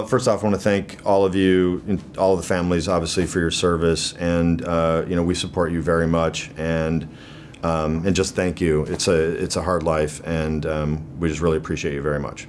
Uh, first off, I want to thank all of you, and all of the families, obviously, for your service, and uh, you know we support you very much, and um, and just thank you. It's a it's a hard life, and um, we just really appreciate you very much.